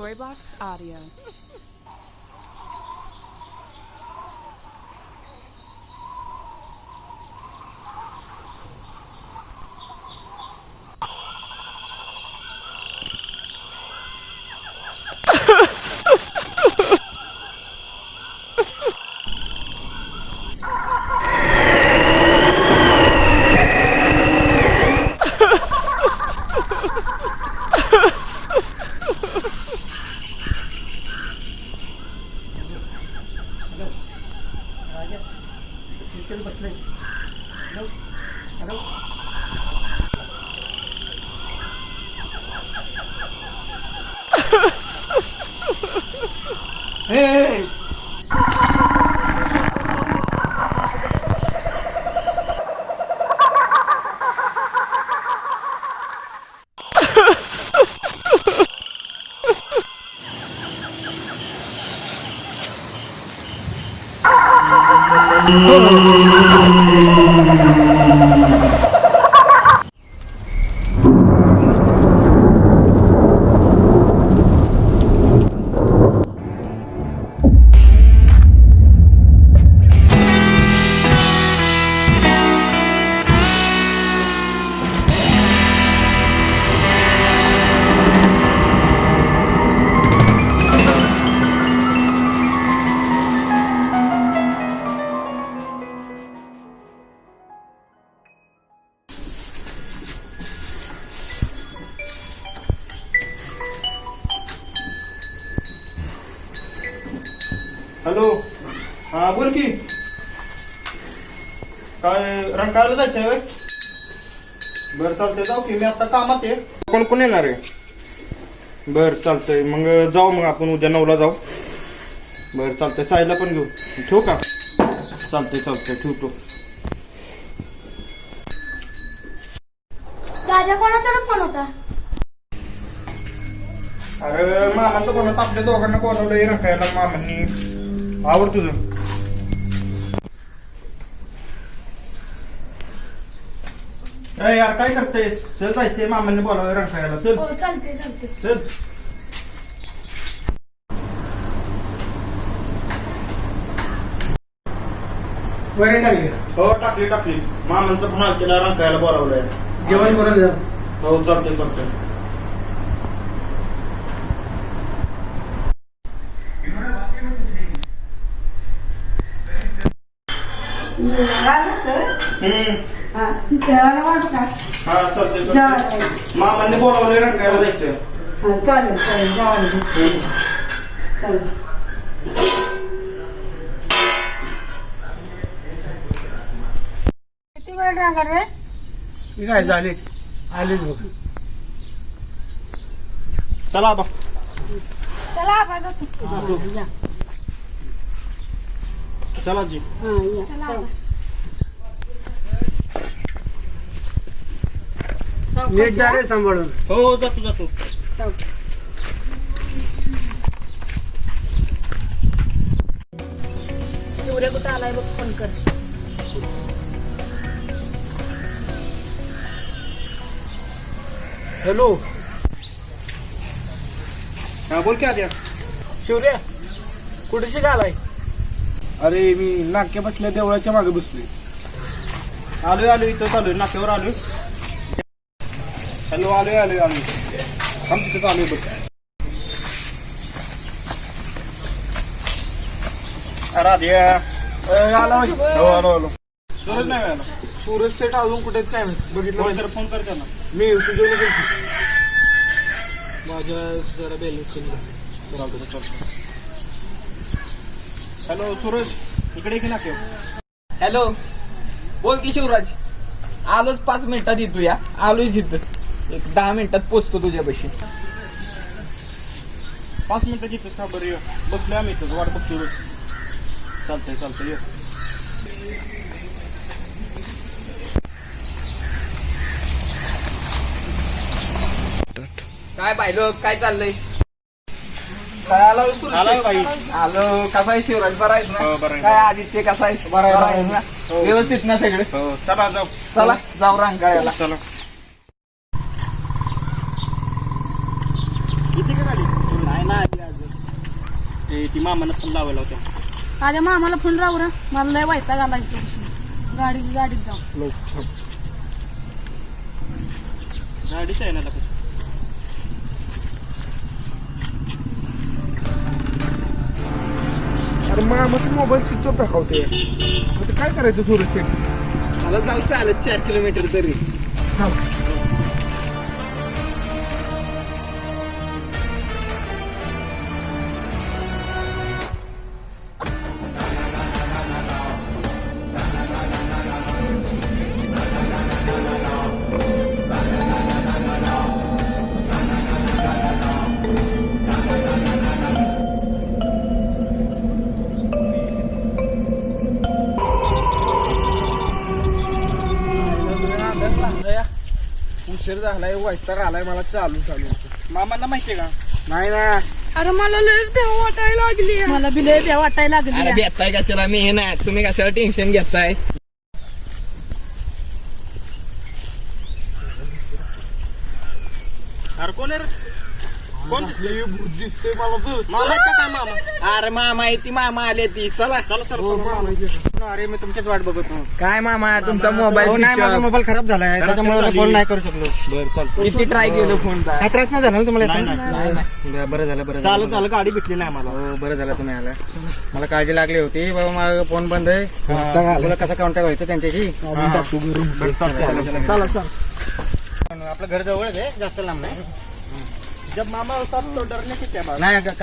Storybox Audio. हे hello. हा बोल की. काय रंकाळाला जायचंय होय? बरं चालतंय. जाऊ की. मी आता कामात आहे. कोण कोण येणार आहे? बरं चालतंय. मग जाऊ मग आपण उद्या नऊला जाऊ. बरं चालतंय. साईला पण घेऊ. ठेवू का? चालतंय चालतंय. ठेवतो. राजा कोणाचा फोन होता? अरे मामाचं कोणात आपल्या दोघांना बोलावलंय रंकायला मामांनी. आवड तुझं ए यार काय करतेस? चल जायचंय मामांनी बोलावलंय रंकायला चल. हो चालते चालते चल. टाकले हो टाकली टाकली. मामांचं पण केला रंकायला बोलावलंय. जेवण करून जा. हो चालतंय चालतंय हम्म हा चालतंय चालतंय मामांनी बोलावलंय रंकायला जायचं चालेल चालेल. चालेल किती वेळ राहणार रे मी काय झाले आलेच बघ चला बा चला जातो जा. चला जी हा, या. चला. नीट जा रे सांभाळून. हो जातो जातो. सूर्य कुठं आलाय बघ फोन कर. हॅलो. हा बोल की आद्या शिवऱ्या कुठे शिकालाय अरे मी नाक्या बसल्या देवळाच्या मागे बसलोय. आलोय आलोय इथं चालू नाक्यावर आलोय. हॅलो आलोय आलोय आलोय थांब तिथं बघ. राधे आला हो आलो आलो. सूरज नाही आला सूरज सेट अजून कुठे काय. बघितलं. कर फोन कर त्यांना. मी तुझ्या माझ्या जरा बॅलन्स कमी हॅलो सूरज. इकडे की नाक्यावर हॅलो. बोल की शिवराज. आलोच पाच मिनिटात येतो या आलोच इथं. एक दहा मिनिटात पोचतो तुझ्यापाशी पाच मिनिटं जिथं का बरं ये. बसलोय आम्ही इथं वाट बघतोय बघ. चालतंय चालतंय ये काय पाहिलं काय चाललंय काय आला आला? बाई आलो कसा आहे शिवराज बरा आहेस हो, बरा ना आहे, काय बरा. आदित्य कसा आहे बरा आहे. ना हो. व्यवस्थित ना सगळे हो चला जाऊ चला जाऊ रांगाळ्याला चला किती का गाडी नाही ना आली अजून ते ती मामानं पण लावायला होत्या. मग आम्हाला फोन राहू रा. मला लय आला इथं गाडी गाडीत जाऊ. गाडीच आहे ना आता. अरे मोबाईल स्विच ऑफ दाखवते आता काय करायचं शेठ मला जाऊ चालत चार किलोमीटर तरी. सांग उशीर झालाय वैताग आलाय मला चालू चालू मामांना माहितीये का? नाही ना. अरे मला लय भीती वाटायला लागली मला बी लय भ्या वाटायला अरे लागली घेताय कशाला? मी हे नाही. तुम्ही कशाला टेन्शन घेताय? अरे कोण आहे रे? कोण भूत दिसतोय? मला तू मामा आहेत का काय मामा? अरे मामा आहे ती मामा आले ती. चला चला चला अरे मी तुमच्याच वाट बघत होतो. काय मामा तुमचा हो, मोबाईल नाही माझा मोबाईल खराब झालाय. त्याच्यामुळे झाली. फोन नाही करू शकलो. किती ट्राय केलं फोनचा काय त्रास नाही झाला ना तुम्हाला नाही, येताना? नाही. बरं झालं बरं चालत चालत गाडी भेटली नाही मला हो बरं झालं तुम्ही आला. मला काळजी लागली होती. बाबा माझा फोन बंद आहे. तुला कसा कॉन्टॅक्ट व्हायचं त्यांच्याशी? चला चला आपलं घर जवळच आहे जास्त लांब नाही. जब मामा होता तो डरने की क्या बात? नाही का-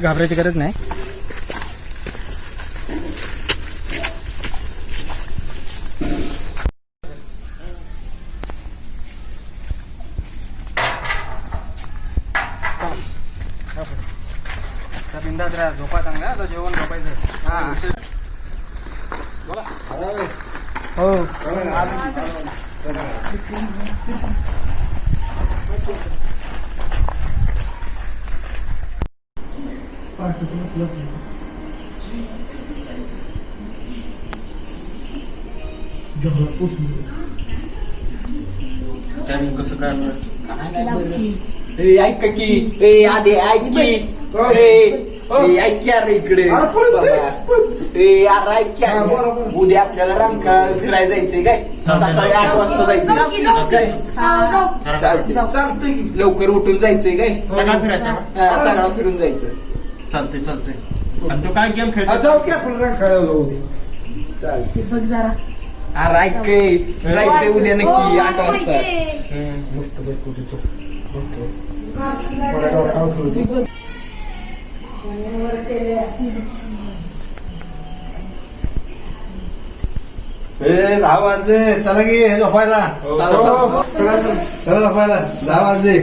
घाबरायची गरज नाही. राहा झोपा चांगला आता जेवण झोपायचं कसं काय ए, ऐक की ए आधी ऐक की. ए, ए, ऐक की अरे इकडे. बाबा. ए यार ऐक. उद्या आपल्याला रंका फिरायला जायचंय काय? सकाळी आठ वाजता जायचं काय चालतंय. लवकर उठून जायचंय काय? सगळा फिरायचा सगळा फिरून जायचं. चालतंय चालतंय. आणि तो काय गेम हा, खेळतो जाऊ की आपण रंकाळ्याला जाऊ. चालतंय. बघ जरा. अरे ऐक की, जायचंय उद्या नक्की आठ वाजता. मस्त बघ कुठे तो? मला डोक्यावर ठेवते. ए दहा वाजले. चला की झोपायला. चालतं, चालतं. चला. झोपायला. दहा वाजले.